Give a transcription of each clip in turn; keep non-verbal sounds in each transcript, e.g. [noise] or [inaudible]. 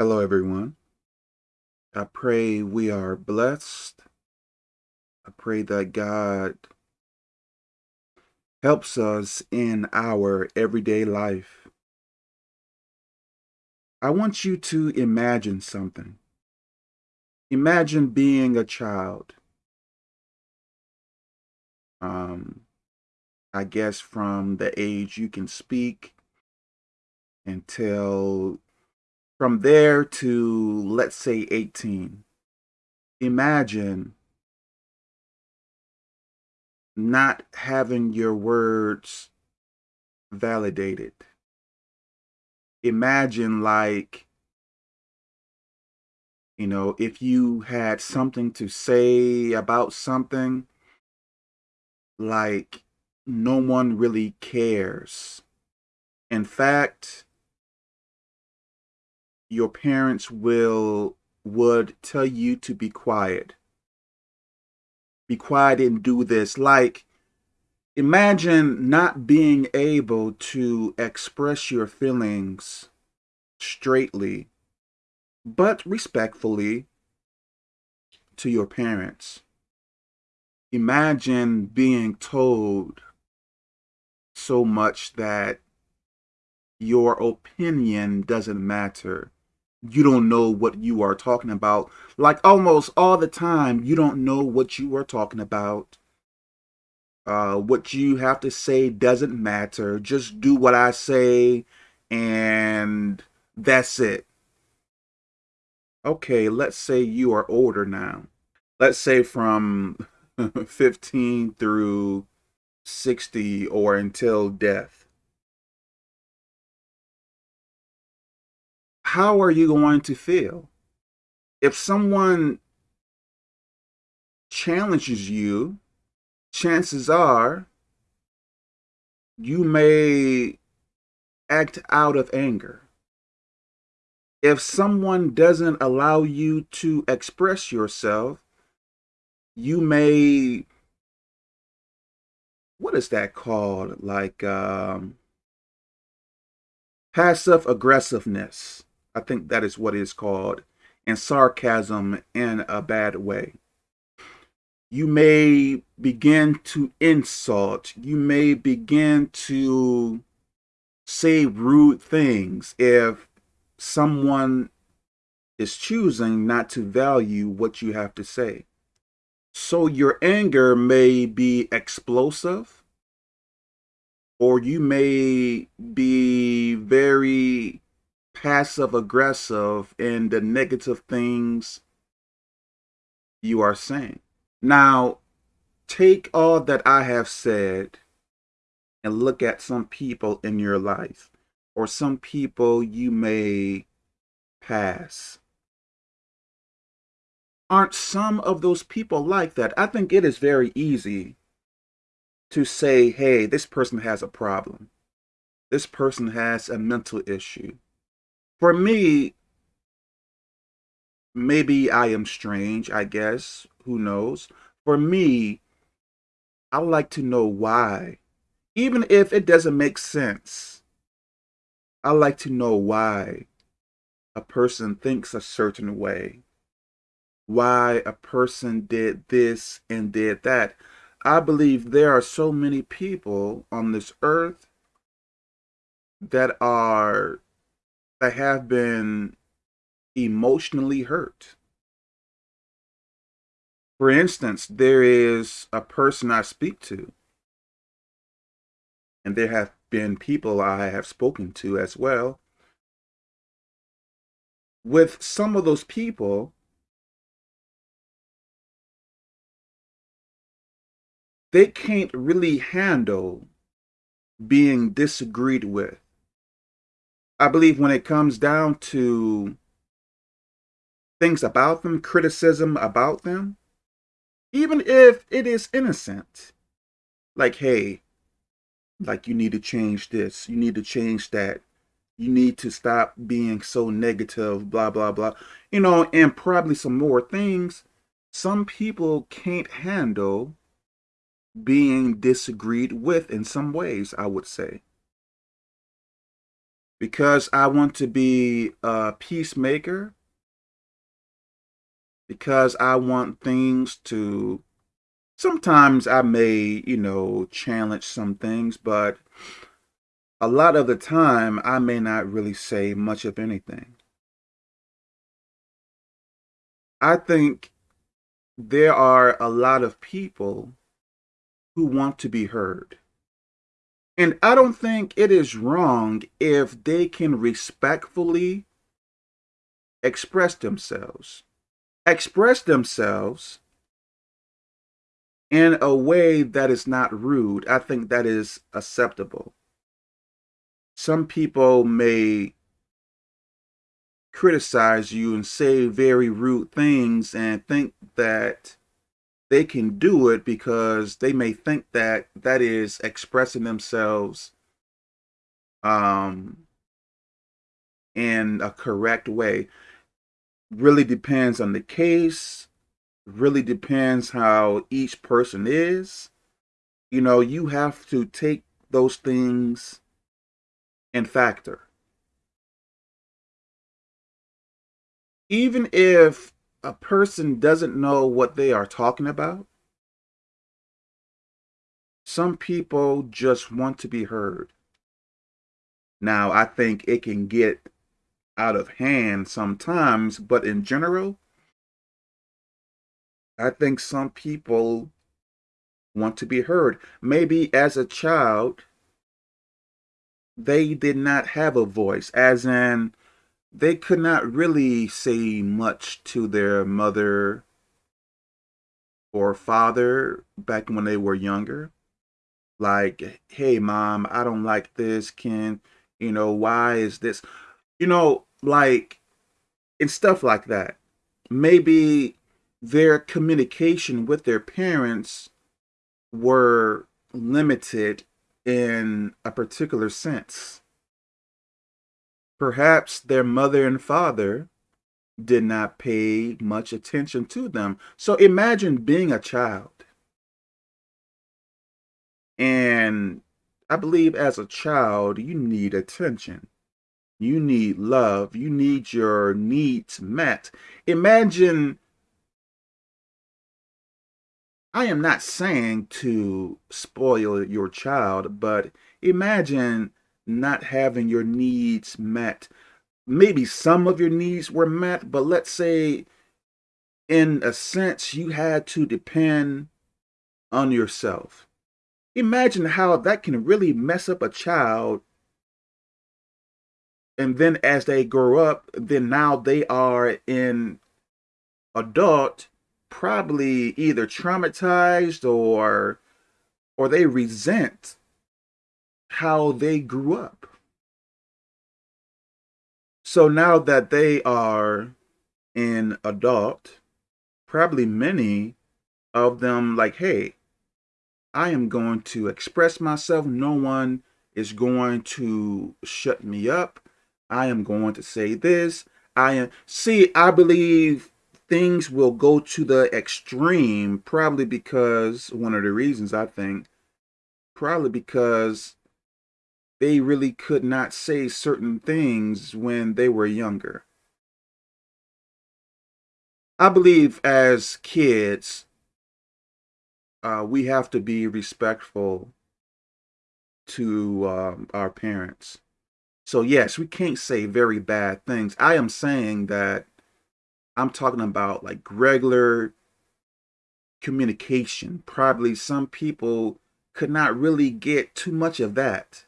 Hello, everyone. I pray we are blessed. I pray that God helps us in our everyday life. I want you to imagine something. Imagine being a child. Um, I guess from the age you can speak until from there to, let's say, 18. Imagine not having your words validated. Imagine like, you know, if you had something to say about something, like no one really cares. In fact, your parents will would tell you to be quiet. Be quiet and do this. Like, imagine not being able to express your feelings straightly, but respectfully to your parents. Imagine being told so much that your opinion doesn't matter you don't know what you are talking about. Like almost all the time, you don't know what you are talking about. Uh, what you have to say doesn't matter. Just do what I say and that's it. Okay, let's say you are older now. Let's say from [laughs] 15 through 60 or until death. How are you going to feel? If someone challenges you, chances are you may act out of anger. If someone doesn't allow you to express yourself, you may, what is that called? Like um, passive aggressiveness. I think that is what is called, and sarcasm in a bad way. You may begin to insult. You may begin to say rude things if someone is choosing not to value what you have to say. So your anger may be explosive, or you may be very passive aggressive in the negative things you are saying. Now, take all that I have said and look at some people in your life or some people you may pass. Aren't some of those people like that? I think it is very easy to say, hey, this person has a problem. This person has a mental issue for me, maybe I am strange, I guess. Who knows? For me, I like to know why. Even if it doesn't make sense, I like to know why a person thinks a certain way. Why a person did this and did that. I believe there are so many people on this earth that are that have been emotionally hurt. For instance, there is a person I speak to, and there have been people I have spoken to as well. With some of those people, they can't really handle being disagreed with. I believe when it comes down to things about them, criticism about them, even if it is innocent, like, hey, like you need to change this, you need to change that, you need to stop being so negative, blah, blah, blah, you know, and probably some more things, some people can't handle being disagreed with in some ways, I would say. Because I want to be a peacemaker, because I want things to, sometimes I may, you know, challenge some things, but a lot of the time I may not really say much of anything. I think there are a lot of people who want to be heard. And I don't think it is wrong if they can respectfully express themselves. Express themselves in a way that is not rude. I think that is acceptable. Some people may criticize you and say very rude things and think that they can do it because they may think that that is expressing themselves um, in a correct way. Really depends on the case, really depends how each person is. You know, you have to take those things in factor. Even if a person doesn't know what they are talking about, some people just want to be heard. Now, I think it can get out of hand sometimes, but in general, I think some people want to be heard. Maybe as a child, they did not have a voice, as in they could not really say much to their mother or father back when they were younger. Like, hey, mom, I don't like this. Can, you know, why is this? You know, like, and stuff like that. Maybe their communication with their parents were limited in a particular sense. Perhaps their mother and father did not pay much attention to them. So imagine being a child. And I believe as a child, you need attention. You need love. You need your needs met. Imagine, I am not saying to spoil your child, but imagine not having your needs met. Maybe some of your needs were met, but let's say in a sense you had to depend on yourself. Imagine how that can really mess up a child. And then as they grow up, then now they are in adult, probably either traumatized or or they resent how they grew up. So now that they are an adult, probably many of them like, hey, I am going to express myself. No one is going to shut me up. I am going to say this. I am see, I believe things will go to the extreme probably because one of the reasons I think probably because they really could not say certain things when they were younger. I believe as kids, uh, we have to be respectful to um, our parents. So yes, we can't say very bad things. I am saying that I'm talking about like regular communication. Probably some people could not really get too much of that.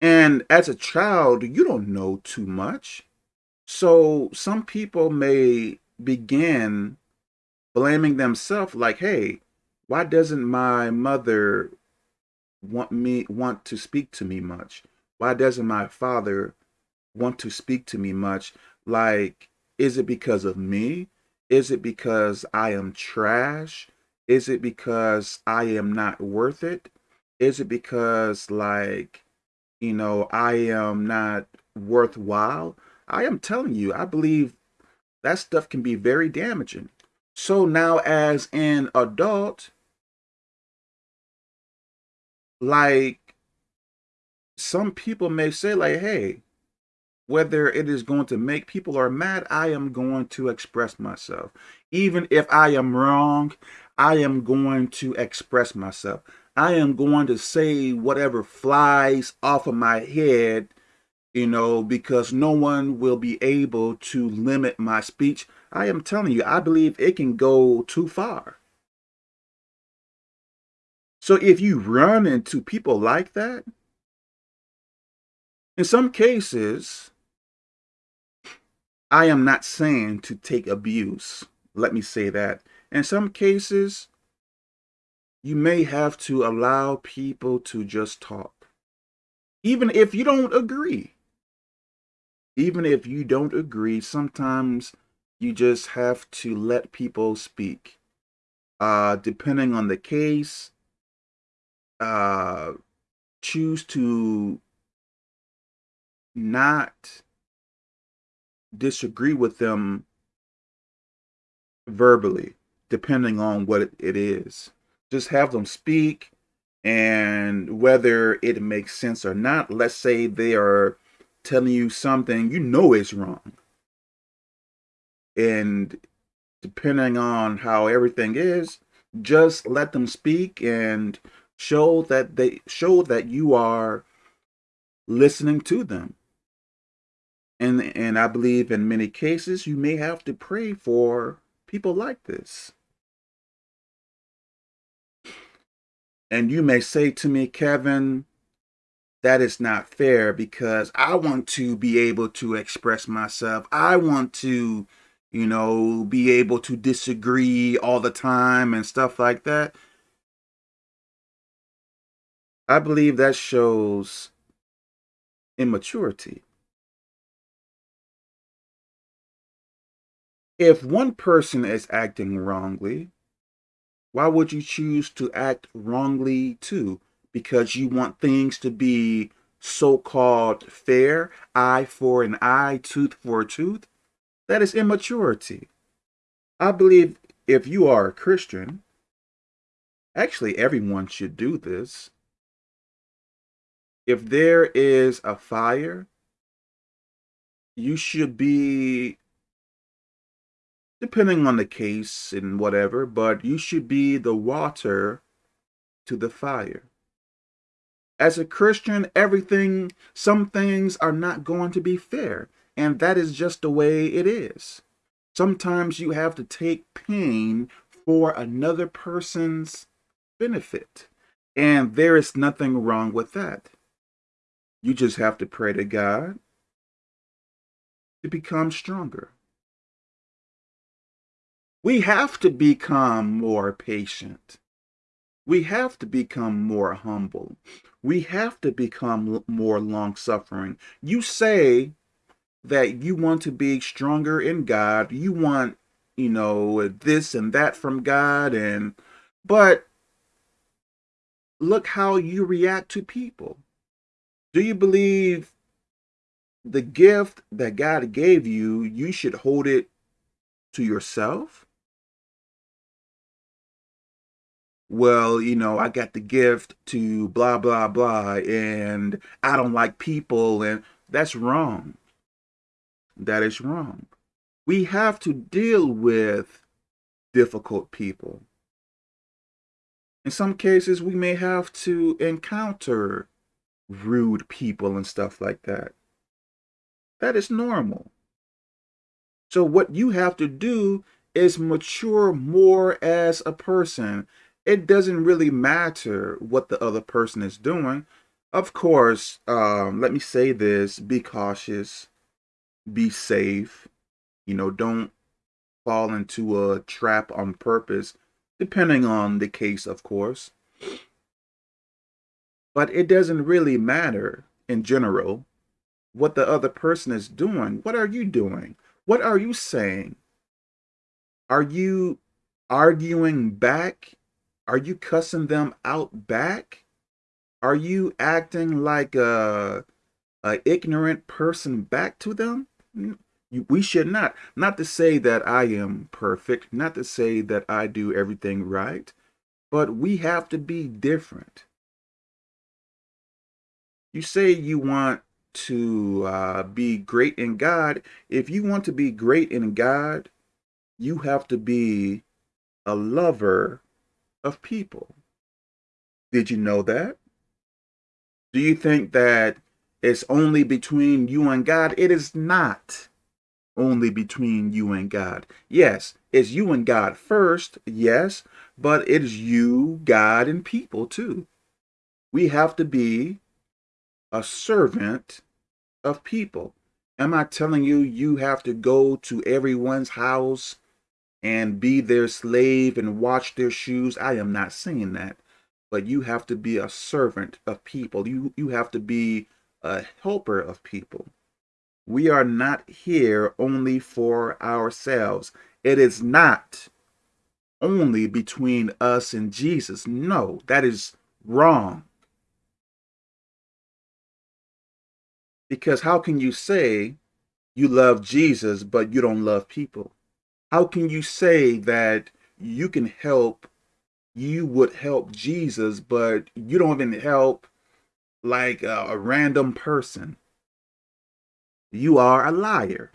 And as a child, you don't know too much. So some people may begin blaming themselves like, hey, why doesn't my mother want me want to speak to me much? Why doesn't my father want to speak to me much? Like, is it because of me? Is it because I am trash? Is it because I am not worth it? Is it because like you know, I am not worthwhile. I am telling you, I believe that stuff can be very damaging. So now as an adult, like some people may say like, hey, whether it is going to make people are mad, I am going to express myself. Even if I am wrong, I am going to express myself. I am going to say whatever flies off of my head, you know, because no one will be able to limit my speech. I am telling you, I believe it can go too far. So if you run into people like that, in some cases, I am not saying to take abuse. Let me say that. In some cases, you may have to allow people to just talk. Even if you don't agree. Even if you don't agree, sometimes you just have to let people speak. Uh, depending on the case, uh, choose to not disagree with them verbally, depending on what it is. Just have them speak, and whether it makes sense or not, let's say they are telling you something you know is wrong. And depending on how everything is, just let them speak and show that they show that you are listening to them and and I believe in many cases you may have to pray for people like this. And you may say to me, Kevin, that is not fair because I want to be able to express myself. I want to, you know, be able to disagree all the time and stuff like that. I believe that shows immaturity. If one person is acting wrongly, why would you choose to act wrongly too? Because you want things to be so-called fair, eye for an eye, tooth for a tooth? That is immaturity. I believe if you are a Christian, actually everyone should do this. If there is a fire, you should be depending on the case and whatever, but you should be the water to the fire. As a Christian, everything, some things are not going to be fair, and that is just the way it is. Sometimes you have to take pain for another person's benefit, and there is nothing wrong with that. You just have to pray to God to become stronger. We have to become more patient. We have to become more humble. We have to become more long-suffering. You say that you want to be stronger in God. You want, you know, this and that from God. and But look how you react to people. Do you believe the gift that God gave you, you should hold it to yourself? Well, you know, I got the gift to blah, blah, blah, and I don't like people, and that's wrong. That is wrong. We have to deal with difficult people. In some cases, we may have to encounter rude people and stuff like that. That is normal. So what you have to do is mature more as a person it doesn't really matter what the other person is doing. Of course, um, let me say this, be cautious, be safe, you know, don't fall into a trap on purpose, depending on the case, of course. But it doesn't really matter in general what the other person is doing. What are you doing? What are you saying? Are you arguing back are you cussing them out back? Are you acting like a, a ignorant person back to them? We should not. Not to say that I am perfect, not to say that I do everything right, but we have to be different. You say you want to uh, be great in God. If you want to be great in God, you have to be a lover of people. Did you know that? Do you think that it's only between you and God? It is not only between you and God. Yes, it's you and God first, yes, but it is you, God, and people too. We have to be a servant of people. Am I telling you you have to go to everyone's house and be their slave and wash their shoes? I am not saying that. But you have to be a servant of people. You you have to be a helper of people. We are not here only for ourselves. It is not only between us and Jesus. No, that is wrong. Because how can you say you love Jesus, but you don't love people? How can you say that you can help, you would help Jesus, but you don't even help like a, a random person? You are a liar.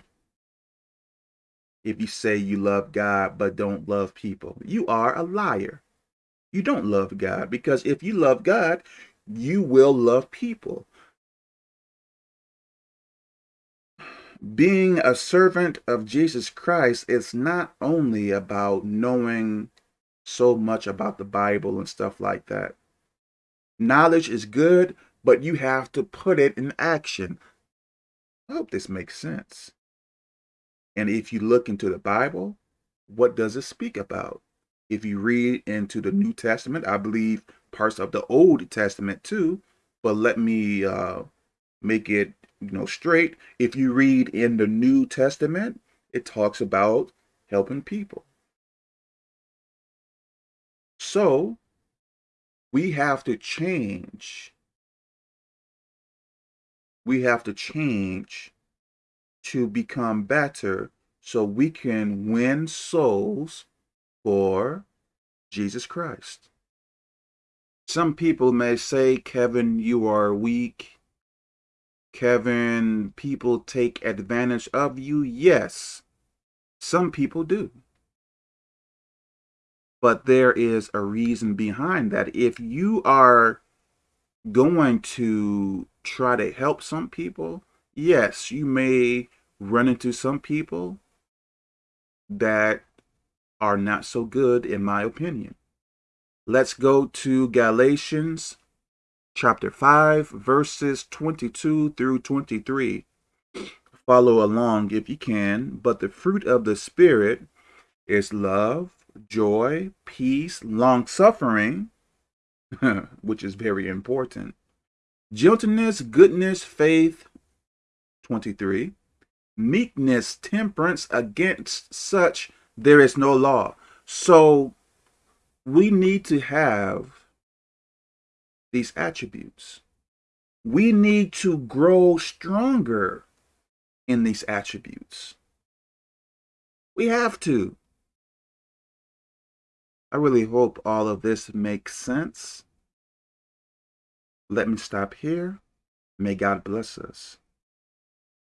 If you say you love God but don't love people, you are a liar. You don't love God because if you love God, you will love people. Being a servant of Jesus Christ is not only about knowing so much about the Bible and stuff like that. Knowledge is good, but you have to put it in action. I hope this makes sense. And if you look into the Bible, what does it speak about? If you read into the New Testament, I believe parts of the Old Testament too, but let me uh, make it you know straight if you read in the new testament it talks about helping people so we have to change we have to change to become better so we can win souls for Jesus Christ. Some people may say, Kevin, you are weak. Kevin, people take advantage of you? Yes, some people do. But there is a reason behind that. If you are going to try to help some people, yes, you may run into some people that are not so good, in my opinion. Let's go to Galatians chapter 5, verses 22 through 23. Follow along if you can. But the fruit of the Spirit is love, joy, peace, long suffering, [laughs] which is very important, gentleness, goodness, faith, 23, meekness, temperance, against such there is no law. So we need to have these attributes. We need to grow stronger in these attributes. We have to. I really hope all of this makes sense. Let me stop here. May God bless us.